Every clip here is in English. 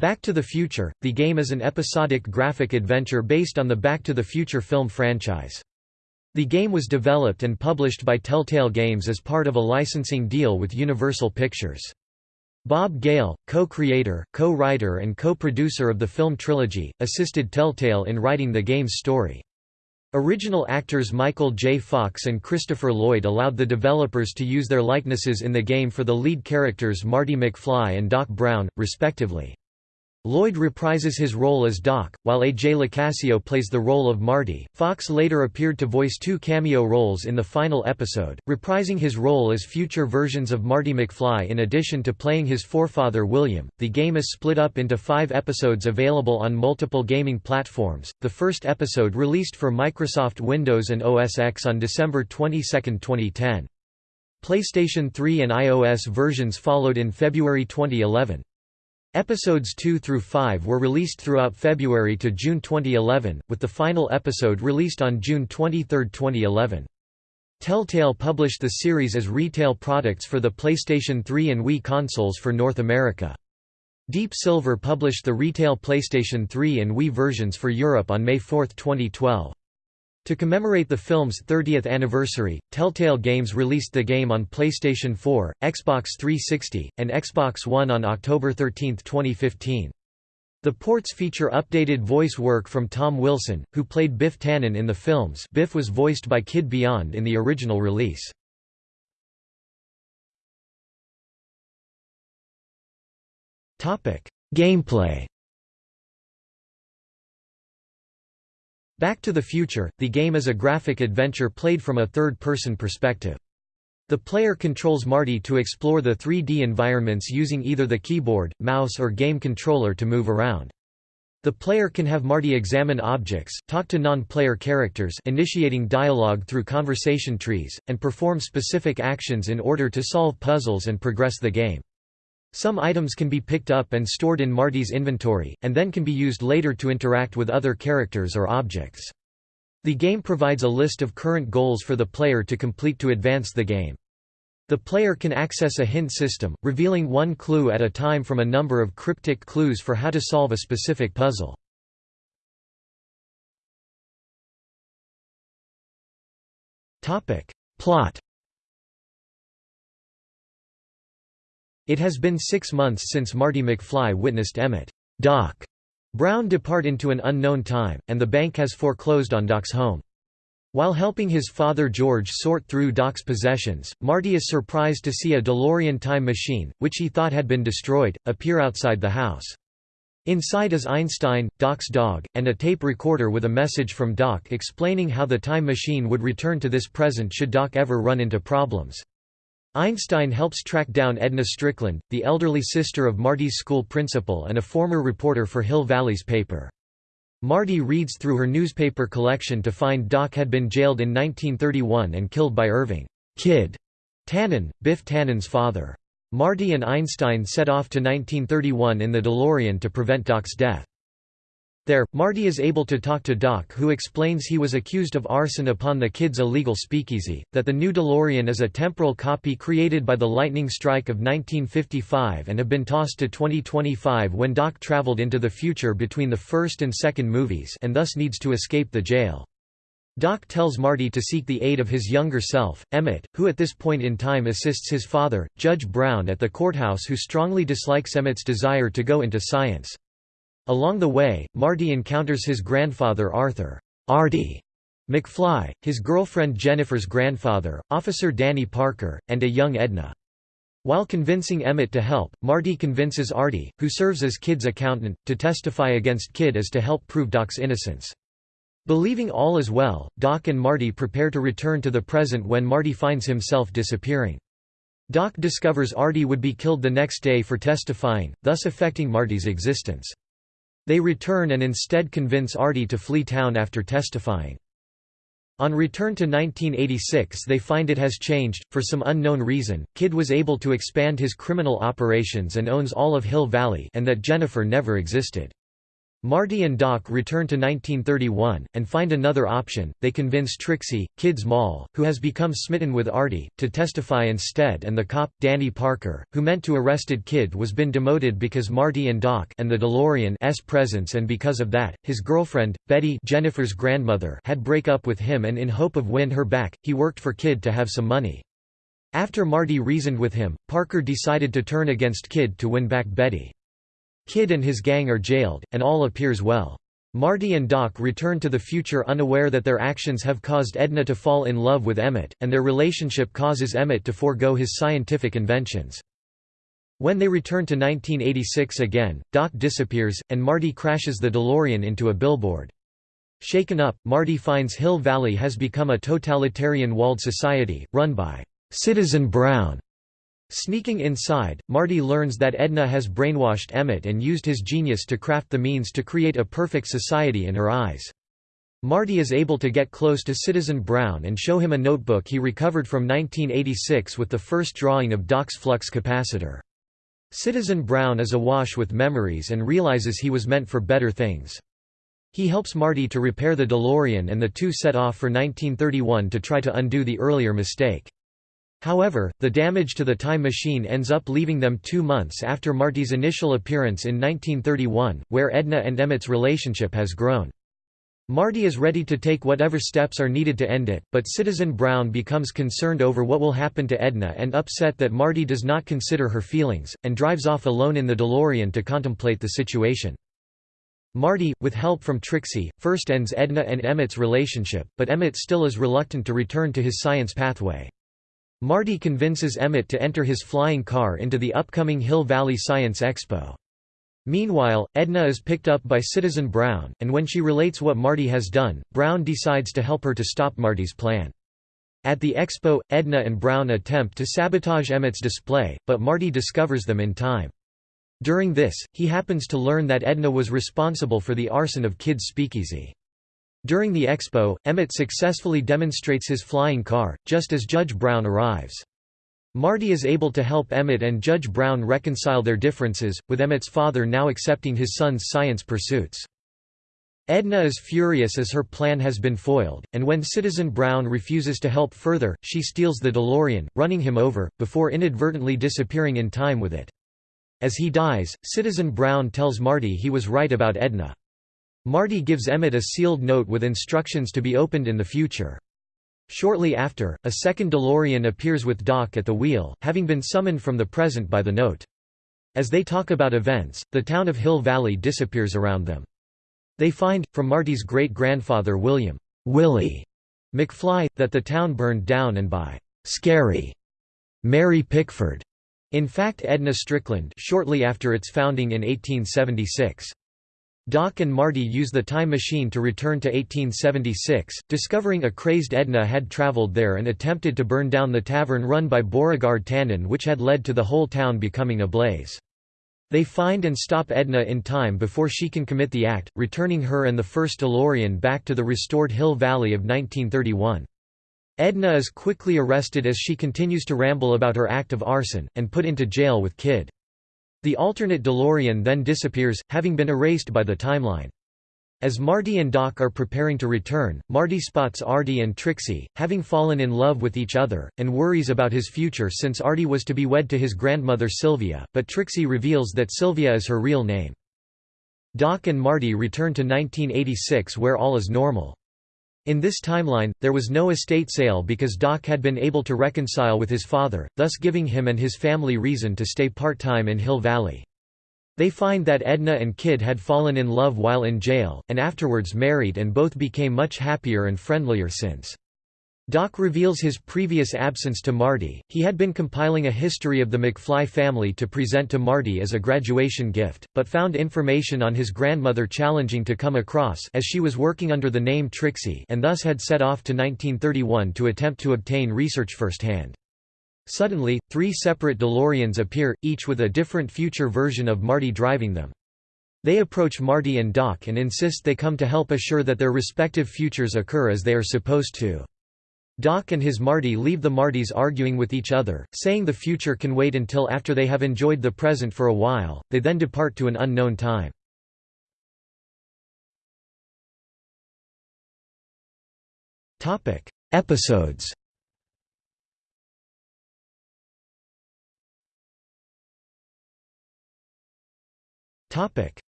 Back to the Future, the game is an episodic graphic adventure based on the Back to the Future film franchise. The game was developed and published by Telltale Games as part of a licensing deal with Universal Pictures. Bob Gale, co-creator, co-writer and co-producer of the film trilogy, assisted Telltale in writing the game's story. Original actors Michael J. Fox and Christopher Lloyd allowed the developers to use their likenesses in the game for the lead characters Marty McFly and Doc Brown, respectively. Lloyd reprises his role as Doc, while A.J. Locascio plays the role of Marty. Fox later appeared to voice two cameo roles in the final episode, reprising his role as future versions of Marty McFly in addition to playing his forefather William. The game is split up into five episodes available on multiple gaming platforms. The first episode released for Microsoft Windows and OS X on December 22, 2010. PlayStation 3 and iOS versions followed in February 2011. Episodes 2 through 5 were released throughout February to June 2011, with the final episode released on June 23, 2011. Telltale published the series as retail products for the PlayStation 3 and Wii consoles for North America. Deep Silver published the retail PlayStation 3 and Wii versions for Europe on May 4, 2012. To commemorate the film's 30th anniversary, Telltale Games released the game on PlayStation 4, Xbox 360, and Xbox One on October 13, 2015. The ports feature updated voice work from Tom Wilson, who played Biff Tannen in the films Biff was voiced by Kid Beyond in the original release. Gameplay Back to the Future, the game is a graphic adventure played from a third-person perspective. The player controls Marty to explore the 3D environments using either the keyboard, mouse or game controller to move around. The player can have Marty examine objects, talk to non-player characters initiating dialogue through conversation trees, and perform specific actions in order to solve puzzles and progress the game. Some items can be picked up and stored in Marty's inventory, and then can be used later to interact with other characters or objects. The game provides a list of current goals for the player to complete to advance the game. The player can access a hint system, revealing one clue at a time from a number of cryptic clues for how to solve a specific puzzle. Plot It has been six months since Marty McFly witnessed Emmett Doc Brown depart into an unknown time, and the bank has foreclosed on Doc's home. While helping his father George sort through Doc's possessions, Marty is surprised to see a DeLorean time machine, which he thought had been destroyed, appear outside the house. Inside is Einstein, Doc's dog, and a tape recorder with a message from Doc explaining how the time machine would return to this present should Doc ever run into problems. Einstein helps track down Edna Strickland, the elderly sister of Marty's school principal and a former reporter for Hill Valley's paper. Marty reads through her newspaper collection to find Doc had been jailed in 1931 and killed by Irving Kid Tannen, Biff Tannen's father. Marty and Einstein set off to 1931 in the DeLorean to prevent Doc's death. There, Marty is able to talk to Doc who explains he was accused of arson upon the kid's illegal speakeasy, that the new DeLorean is a temporal copy created by the lightning strike of 1955 and have been tossed to 2025 when Doc traveled into the future between the first and second movies and thus needs to escape the jail. Doc tells Marty to seek the aid of his younger self, Emmett, who at this point in time assists his father, Judge Brown at the courthouse who strongly dislikes Emmett's desire to go into science. Along the way, Marty encounters his grandfather Arthur Artie McFly, his girlfriend Jennifer's grandfather, Officer Danny Parker, and a young Edna. While convincing Emmett to help, Marty convinces Artie, who serves as Kid's accountant, to testify against Kid as to help prove Doc's innocence. Believing all is well, Doc and Marty prepare to return to the present when Marty finds himself disappearing. Doc discovers Artie would be killed the next day for testifying, thus affecting Marty's existence. They return and instead convince Artie to flee town after testifying. On return to 1986 they find it has changed, for some unknown reason, Kid was able to expand his criminal operations and owns all of Hill Valley and that Jennifer never existed. Marty and Doc return to 1931, and find another option. They convince Trixie, Kid's Mall, who has become smitten with Artie, to testify instead and the cop, Danny Parker, who meant to arrested Kid was been demoted because Marty and Doc and the DeLorean's presence and because of that, his girlfriend, Betty Jennifer's grandmother had break up with him and in hope of win her back, he worked for Kid to have some money. After Marty reasoned with him, Parker decided to turn against Kid to win back Betty. Kid and his gang are jailed, and all appears well. Marty and Doc return to the future unaware that their actions have caused Edna to fall in love with Emmett, and their relationship causes Emmett to forego his scientific inventions. When they return to 1986 again, Doc disappears, and Marty crashes the DeLorean into a billboard. Shaken up, Marty finds Hill Valley has become a totalitarian walled society, run by Citizen Brown, Sneaking inside, Marty learns that Edna has brainwashed Emmett and used his genius to craft the means to create a perfect society in her eyes. Marty is able to get close to Citizen Brown and show him a notebook he recovered from 1986 with the first drawing of Doc's flux capacitor. Citizen Brown is awash with memories and realizes he was meant for better things. He helps Marty to repair the DeLorean and the two set off for 1931 to try to undo the earlier mistake. However, the damage to the time machine ends up leaving them two months after Marty's initial appearance in 1931, where Edna and Emmett's relationship has grown. Marty is ready to take whatever steps are needed to end it, but Citizen Brown becomes concerned over what will happen to Edna and upset that Marty does not consider her feelings, and drives off alone in the DeLorean to contemplate the situation. Marty, with help from Trixie, first ends Edna and Emmett's relationship, but Emmett still is reluctant to return to his science pathway. Marty convinces Emmett to enter his flying car into the upcoming Hill Valley Science Expo. Meanwhile, Edna is picked up by Citizen Brown, and when she relates what Marty has done, Brown decides to help her to stop Marty's plan. At the expo, Edna and Brown attempt to sabotage Emmett's display, but Marty discovers them in time. During this, he happens to learn that Edna was responsible for the arson of Kid's speakeasy. During the expo, Emmett successfully demonstrates his flying car, just as Judge Brown arrives. Marty is able to help Emmett and Judge Brown reconcile their differences, with Emmett's father now accepting his son's science pursuits. Edna is furious as her plan has been foiled, and when Citizen Brown refuses to help further, she steals the DeLorean, running him over, before inadvertently disappearing in time with it. As he dies, Citizen Brown tells Marty he was right about Edna. Marty gives Emmett a sealed note with instructions to be opened in the future. Shortly after, a second DeLorean appears with Doc at the wheel, having been summoned from the present by the note. As they talk about events, the town of Hill Valley disappears around them. They find, from Marty's great-grandfather William Willie McFly, that the town burned down and by «scary» Mary Pickford, in fact Edna Strickland shortly after its founding in 1876. Doc and Marty use the time machine to return to 1876, discovering a crazed Edna had traveled there and attempted to burn down the tavern run by Beauregard Tannen which had led to the whole town becoming ablaze. They find and stop Edna in time before she can commit the act, returning her and the first DeLorean back to the restored Hill Valley of 1931. Edna is quickly arrested as she continues to ramble about her act of arson, and put into jail with Kid. The alternate DeLorean then disappears, having been erased by the timeline. As Marty and Doc are preparing to return, Marty spots Artie and Trixie, having fallen in love with each other, and worries about his future since Artie was to be wed to his grandmother Sylvia, but Trixie reveals that Sylvia is her real name. Doc and Marty return to 1986 where all is normal. In this timeline, there was no estate sale because Doc had been able to reconcile with his father, thus giving him and his family reason to stay part-time in Hill Valley. They find that Edna and Kid had fallen in love while in jail, and afterwards married and both became much happier and friendlier since. Doc reveals his previous absence to Marty. He had been compiling a history of the McFly family to present to Marty as a graduation gift, but found information on his grandmother challenging to come across as she was working under the name Trixie and thus had set off to 1931 to attempt to obtain research firsthand. Suddenly, three separate DeLoreans appear, each with a different future version of Marty driving them. They approach Marty and Doc and insist they come to help assure that their respective futures occur as they are supposed to. Doc and his Marty leave the Martys arguing with each other, saying the future can wait until after they have enjoyed the present for a while, they then depart to an unknown time. Episodes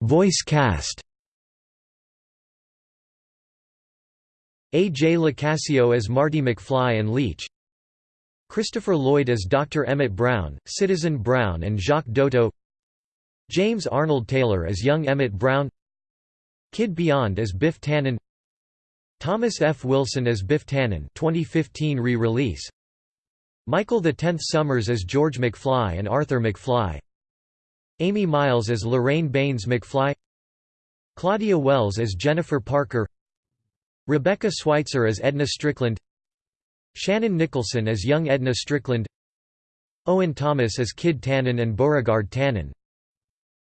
Voice cast A. J. Locascio as Marty McFly and Leach Christopher Lloyd as Dr. Emmett Brown, Citizen Brown and Jacques Doto James Arnold Taylor as young Emmett Brown Kid Beyond as Biff Tannen Thomas F. Wilson as Biff Tannen 2015 re-release Michael the Tenth Sommers as George McFly and Arthur McFly Amy Miles as Lorraine Baines McFly Claudia Wells as Jennifer Parker Rebecca Schweitzer as Edna Strickland Shannon Nicholson as young Edna Strickland Owen Thomas as Kid Tannen and Beauregard Tannen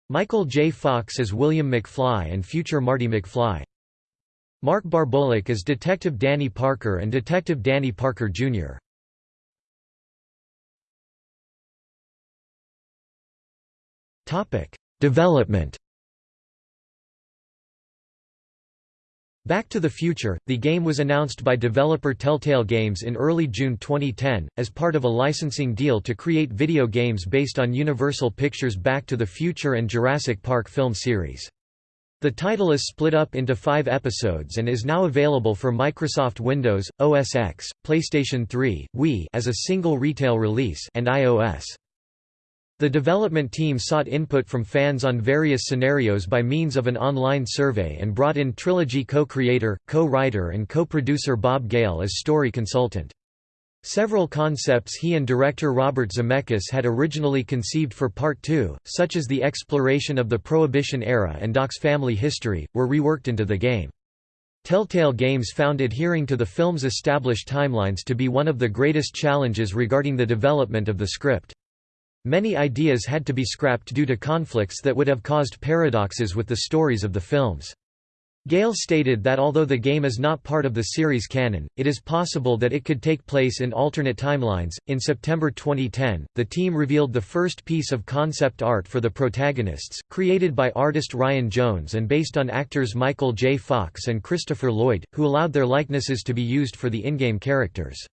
Michael J. Fox as William McFly and future Marty McFly Mark Barbolak as Detective Danny Parker and Detective Danny Parker, Jr. Development Back to the Future, the game was announced by developer Telltale Games in early June 2010, as part of a licensing deal to create video games based on Universal Pictures' Back to the Future and Jurassic Park film series. The title is split up into five episodes and is now available for Microsoft Windows, OS X, PlayStation 3, Wii as a single retail release and iOS. The development team sought input from fans on various scenarios by means of an online survey and brought in Trilogy co-creator, co-writer and co-producer Bob Gale as story consultant. Several concepts he and director Robert Zemeckis had originally conceived for Part 2, such as the exploration of the Prohibition era and Doc's family history, were reworked into the game. Telltale Games found adhering to the film's established timelines to be one of the greatest challenges regarding the development of the script. Many ideas had to be scrapped due to conflicts that would have caused paradoxes with the stories of the films. Gale stated that although the game is not part of the series canon, it is possible that it could take place in alternate timelines. In September 2010, the team revealed the first piece of concept art for the protagonists, created by artist Ryan Jones and based on actors Michael J. Fox and Christopher Lloyd, who allowed their likenesses to be used for the in-game characters.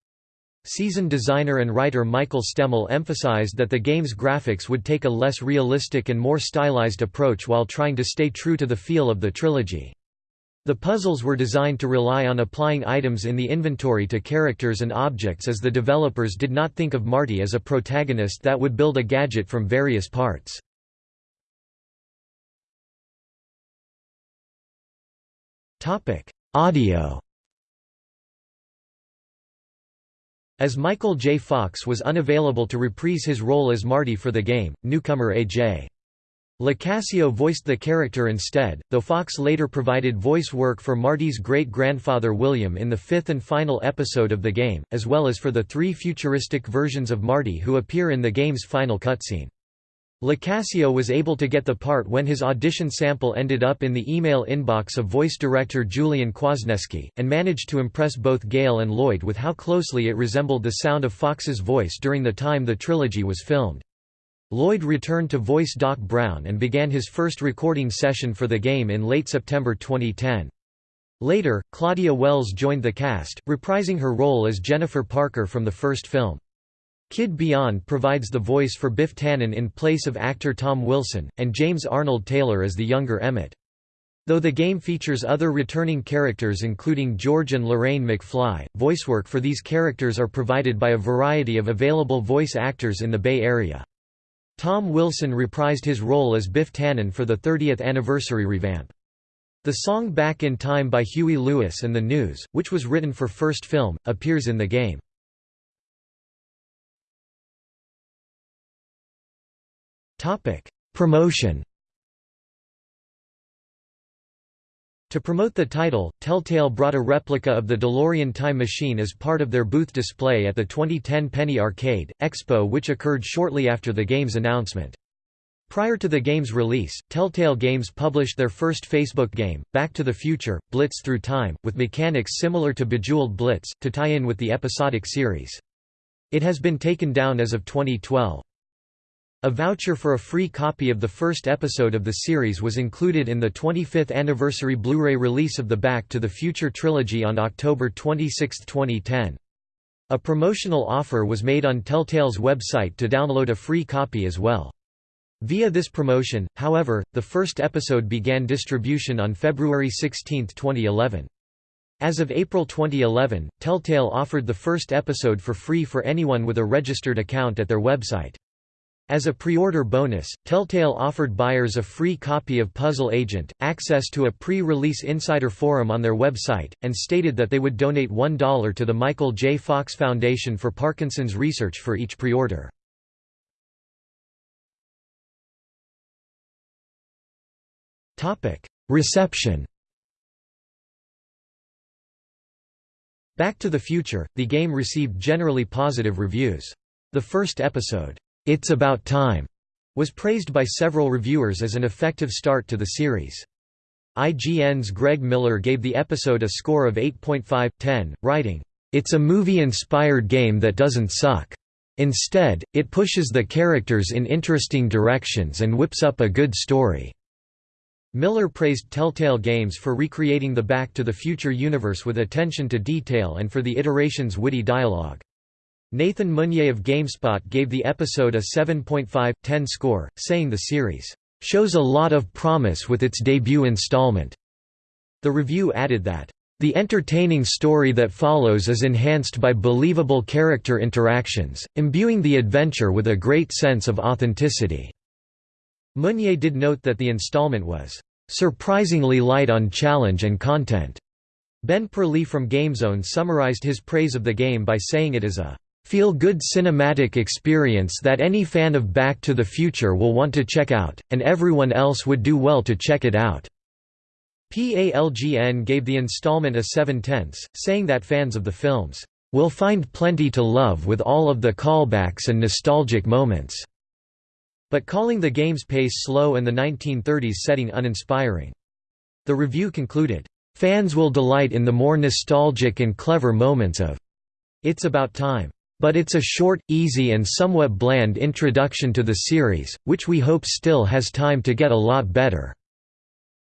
Season designer and writer Michael Stemmle emphasized that the game's graphics would take a less realistic and more stylized approach while trying to stay true to the feel of the trilogy. The puzzles were designed to rely on applying items in the inventory to characters and objects as the developers did not think of Marty as a protagonist that would build a gadget from various parts. Audio As Michael J. Fox was unavailable to reprise his role as Marty for the game, newcomer A.J. Locascio voiced the character instead, though Fox later provided voice work for Marty's great-grandfather William in the fifth and final episode of the game, as well as for the three futuristic versions of Marty who appear in the game's final cutscene. Locascio was able to get the part when his audition sample ended up in the email inbox of voice director Julian Kwasneski, and managed to impress both Gale and Lloyd with how closely it resembled the sound of Fox's voice during the time the trilogy was filmed. Lloyd returned to voice Doc Brown and began his first recording session for the game in late September 2010. Later, Claudia Wells joined the cast, reprising her role as Jennifer Parker from the first film. Kid Beyond provides the voice for Biff Tannen in place of actor Tom Wilson, and James Arnold Taylor as the younger Emmett. Though the game features other returning characters including George and Lorraine McFly, voicework for these characters are provided by a variety of available voice actors in the Bay Area. Tom Wilson reprised his role as Biff Tannen for the 30th anniversary revamp. The song Back in Time by Huey Lewis and the News, which was written for First Film, appears in the game. Promotion To promote the title, Telltale brought a replica of the DeLorean time machine as part of their booth display at the 2010 Penny Arcade, Expo which occurred shortly after the game's announcement. Prior to the game's release, Telltale Games published their first Facebook game, Back to the Future, Blitz Through Time, with mechanics similar to Bejeweled Blitz, to tie in with the episodic series. It has been taken down as of 2012. A voucher for a free copy of the first episode of the series was included in the 25th anniversary Blu-ray release of the Back to the Future trilogy on October 26, 2010. A promotional offer was made on Telltale's website to download a free copy as well. Via this promotion, however, the first episode began distribution on February 16, 2011. As of April 2011, Telltale offered the first episode for free for anyone with a registered account at their website. As a pre-order bonus, Telltale offered buyers a free copy of Puzzle Agent, access to a pre-release insider forum on their website, and stated that they would donate $1 to the Michael J. Fox Foundation for Parkinson's research for each pre-order. Reception Back to the Future, the game received generally positive reviews. The first episode, it's About Time was praised by several reviewers as an effective start to the series. IGN's Greg Miller gave the episode a score of 8.5/10, writing, "It's a movie-inspired game that doesn't suck. Instead, it pushes the characters in interesting directions and whips up a good story." Miller praised Telltale Games for recreating the Back to the Future universe with attention to detail and for the iteration's witty dialogue. Nathan Meunier of GameSpot gave the episode a 7.5/10 score, saying the series shows a lot of promise with its debut installment. The review added that the entertaining story that follows is enhanced by believable character interactions, imbuing the adventure with a great sense of authenticity. Meunier did note that the installment was surprisingly light on challenge and content. Ben Perley from GameZone summarized his praise of the game by saying it is a feel-good cinematic experience that any fan of Back to the Future will want to check out, and everyone else would do well to check it out." PALGN gave the installment a 7 tenths, saying that fans of the films, "...will find plenty to love with all of the callbacks and nostalgic moments," but calling the game's pace slow and the 1930s setting uninspiring. The review concluded, "...fans will delight in the more nostalgic and clever moments of It's About Time." But it's a short, easy and somewhat bland introduction to the series, which we hope still has time to get a lot better."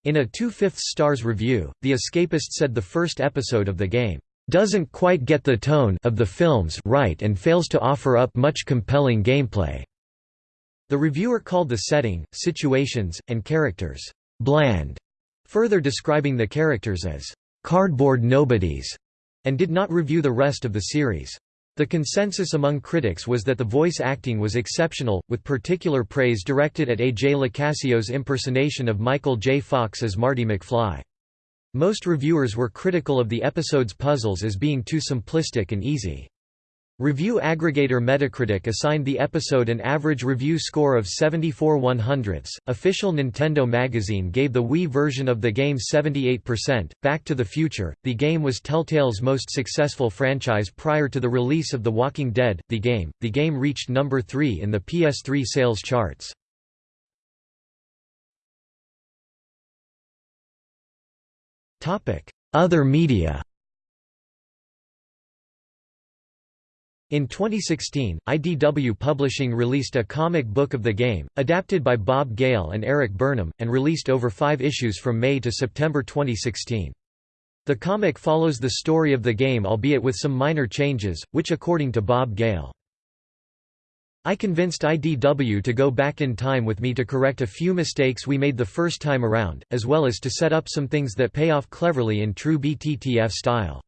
In a two-fifths stars review, The Escapist said the first episode of the game, "...doesn't quite get the tone of the films right and fails to offer up much compelling gameplay." The reviewer called the setting, situations, and characters, "...bland", further describing the characters as, "...cardboard nobodies", and did not review the rest of the series. The consensus among critics was that the voice acting was exceptional, with particular praise directed at A.J. Locascio's impersonation of Michael J. Fox as Marty McFly. Most reviewers were critical of the episode's puzzles as being too simplistic and easy. Review aggregator Metacritic assigned the episode an average review score of 74 100ths. Official Nintendo magazine gave the Wii version of the game 78%. Back to the Future, the game was Telltale's most successful franchise prior to the release of The Walking Dead, the game. The game reached number 3 in the PS3 sales charts. Other media. In 2016, IDW Publishing released a comic book of the game, adapted by Bob Gale and Erik Burnham, and released over five issues from May to September 2016. The comic follows the story of the game albeit with some minor changes, which according to Bob Gale. I convinced IDW to go back in time with me to correct a few mistakes we made the first time around, as well as to set up some things that pay off cleverly in true BTTF style.